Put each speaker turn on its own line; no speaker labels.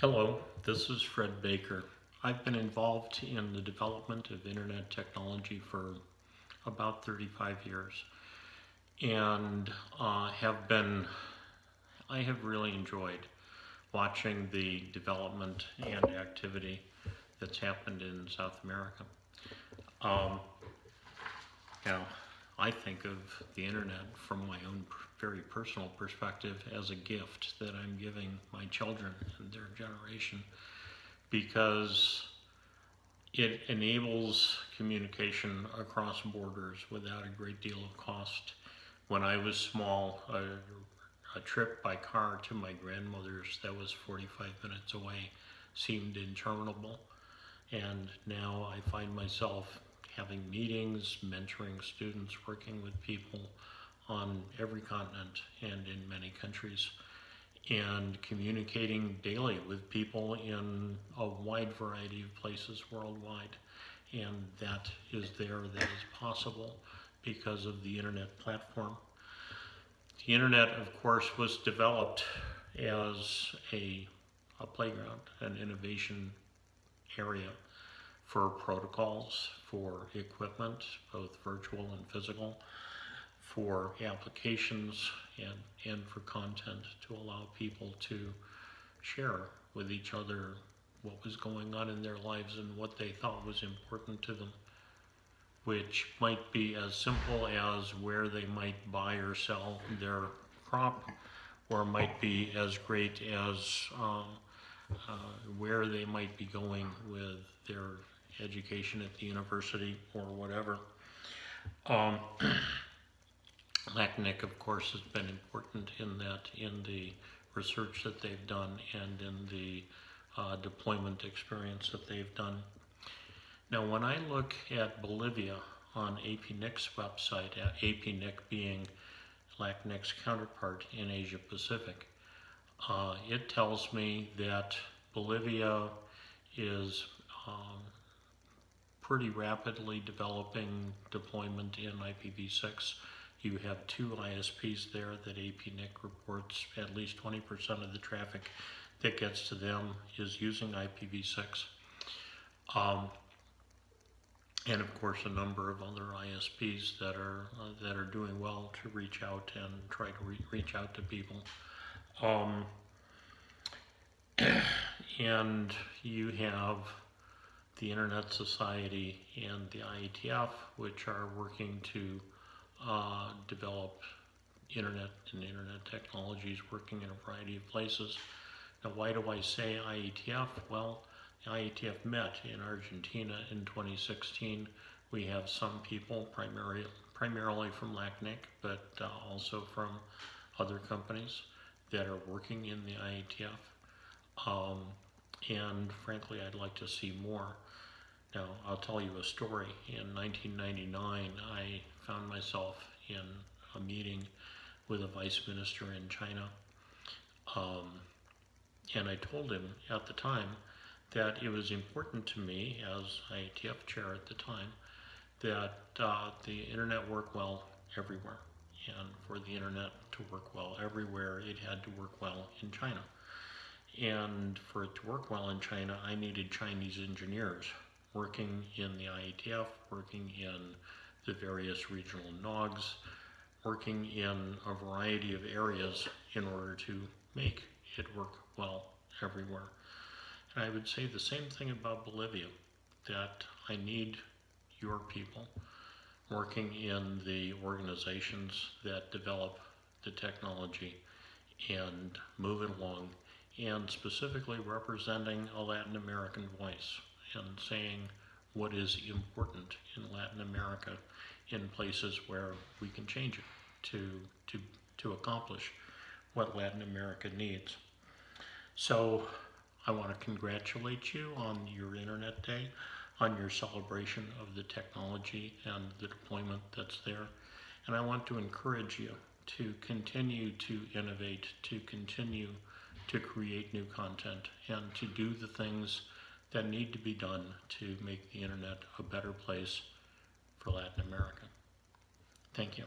Hello, this is Fred Baker. I've been involved in the development of internet technology for about 35 years and uh, have been, I have really enjoyed watching the development and activity that's happened in South America. Um, now, I think of the internet from my own very personal perspective as a gift that I'm giving my children and their generation because it enables communication across borders without a great deal of cost. When I was small, a, a trip by car to my grandmother's that was 45 minutes away seemed interminable. And now I find myself having meetings, mentoring students, working with people on every continent and in many countries, and communicating daily with people in a wide variety of places worldwide. And that is there, that is possible because of the internet platform. The internet, of course, was developed as a, a playground, an innovation area for protocols, for equipment, both virtual and physical, for applications, and, and for content to allow people to share with each other what was going on in their lives and what they thought was important to them, which might be as simple as where they might buy or sell their crop, or might be as great as uh, uh, where they might be going with their education at the university or whatever. Um, LACNIC, of course, has been important in that, in the research that they've done and in the uh, deployment experience that they've done. Now, when I look at Bolivia on APNIC's website, uh, APNIC being LACNIC's counterpart in Asia Pacific, uh, it tells me that Bolivia is pretty rapidly developing deployment in IPv6 you have two ISPs there that APNIC reports at least 20% of the traffic that gets to them is using IPv6. Um, and of course a number of other ISPs that are uh, that are doing well to reach out and try to re reach out to people. Um, and you have the Internet Society and the IETF, which are working to uh, develop internet and internet technologies working in a variety of places. Now, why do I say IETF? Well, the IETF met in Argentina in 2016. We have some people, primarily, primarily from LACNIC, but uh, also from other companies that are working in the IETF. Um, and frankly, I'd like to see more. Now, I'll tell you a story. In 1999, I found myself in a meeting with a vice minister in China. Um, and I told him at the time that it was important to me, as IETF chair at the time, that uh, the internet work well everywhere. And for the internet to work well everywhere, it had to work well in China. And for it to work well in China, I needed Chinese engineers working in the IETF, working in the various regional NOGs, working in a variety of areas in order to make it work well everywhere. And I would say the same thing about Bolivia, that I need your people working in the organizations that develop the technology and move it along, and specifically representing a Latin American voice and saying what is important in Latin America in places where we can change it to, to, to accomplish what Latin America needs. So I want to congratulate you on your Internet Day, on your celebration of the technology and the deployment that's there. And I want to encourage you to continue to innovate, to continue to create new content, and to do the things that need to be done to make the internet a better place for Latin America. Thank you.